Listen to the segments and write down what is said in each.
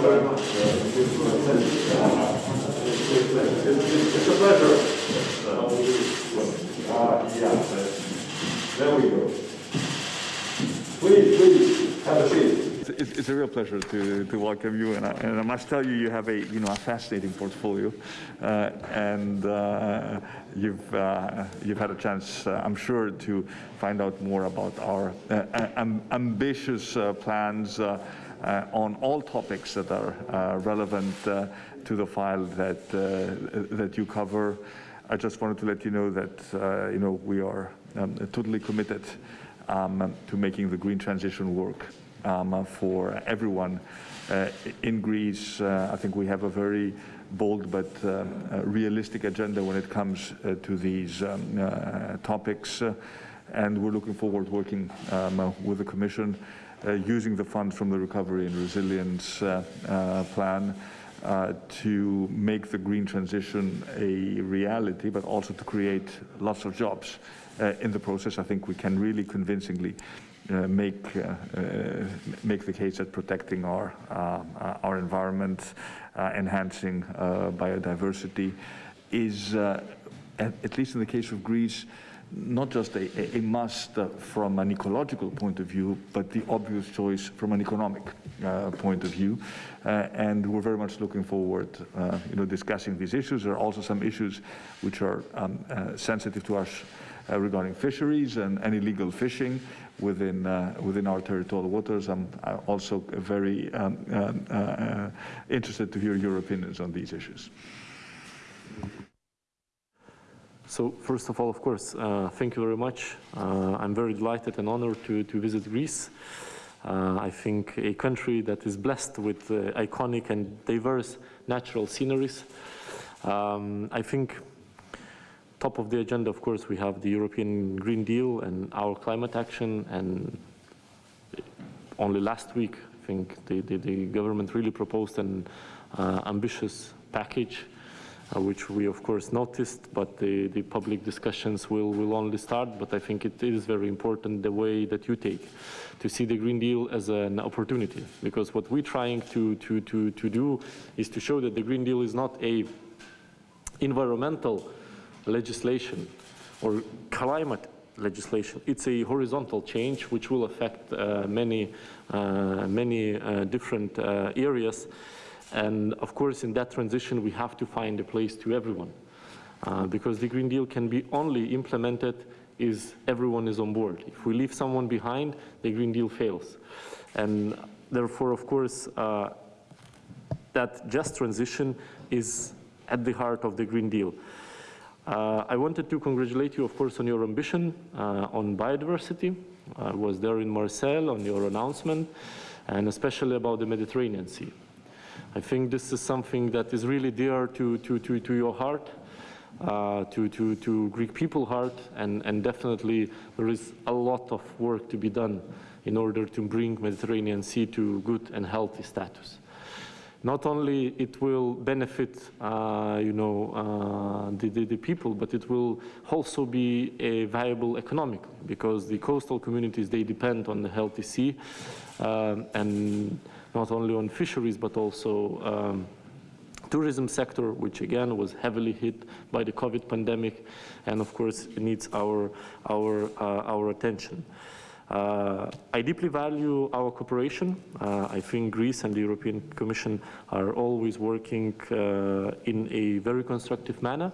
very much. It's a pleasure. Uh, yeah. There we go. Please, please, have a seat. It's, it's, a real pleasure to, to welcome you, and I, and I, must tell you, you have a you know a fascinating portfolio, uh, and uh, you've uh, you've had a chance, uh, I'm sure, to find out more about our uh, ambitious uh, plans on all topics that are relevant to the file that that you cover. I just wanted to let you know that you know we are um, totally committed um, to making the green transition work um, for everyone uh, in Greece. Uh, I think we have a very bold but uh, realistic agenda when it comes to these um, topics. and we're looking forward to working um, with the Commission uh, using the funds from the Recovery and Resilience uh, uh, Plan to make the green transition a reality, but also to create lots of jobs in the process. I think we can really convincingly uh, make uh, uh, make the case that protecting our our environment, enhancing biodiversity, is at, at, least in the case of Greece, not just a, a must from an ecological point of view, but the obvious choice from an economic point of view. and we're very much looking forward, you know, discussing these issues. There are also some issues which are um, sensitive to us regarding fisheries and, and illegal fishing, within uh, within our territorial waters. I'm also very um, um, uh, interested to hear your opinions on these issues. So first of all, of course, uh, thank you very much. Uh, I'm very delighted and honored to, to visit Greece. Uh, I think a country that is blessed with uh, iconic and diverse natural sceneries. Um, I think top of the agenda, of course, we have the European Green Deal and our climate action. And only last week, I think the, the, the government really proposed an uh, ambitious package, which we, of course, noticed, but the, the public discussions will, will only start. But I think it is very important the way that you take to see the Green Deal as an opportunity. Because what we're trying to, to, to, to do is to show that the Green Deal is not a environmental legislation or climate legislation. It's a horizontal change which will affect uh, many, uh, many uh, different uh, areas. And of course, in that transition, we have to find a place to everyone. Uh, because the Green Deal can be only implemented if everyone is on board. If we leave someone behind, the Green Deal fails. And therefore, of course, uh, that just transition is at the heart of the Green Deal. Uh, I wanted to congratulate you, of course, on your ambition uh, on biodiversity. I was there in Marseille on your announcement, and especially about the Mediterranean Sea. I think this is something that is really dear to, to, to, to your heart, uh, to, to, to Greek people heart, and, and definitely there is a lot of work to be done in order to bring Mediterranean Sea to good and healthy status. Not only it will benefit, uh, you know, uh, the, the, the, people, but it will also be a viable economically because the coastal communities, they depend on the healthy sea um, and not only on fisheries, but also um, tourism sector, which again was heavily hit by the COVID pandemic, and of course needs our, our, uh, our attention. Uh, I deeply value our cooperation. Uh, I think Greece and the European Commission are always working uh, in a very constructive manner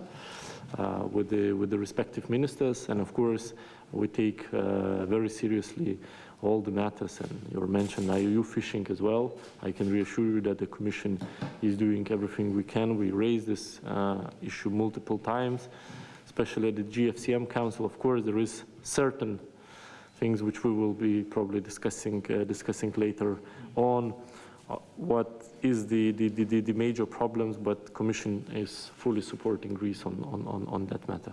with, the, with the respective ministers. And of course, we take uh, very seriously all the matters and you mentioned IUU fishing as well. I can reassure you that the Commission is doing everything we can. We raised this uh, issue multiple times, especially at the GFCM Council. Of course, there is certain things which we will be probably discussing uh, discussing later on uh, Uh, what is the, the, the, the major problems, but Commission is fully supporting Greece on, on, on that matter.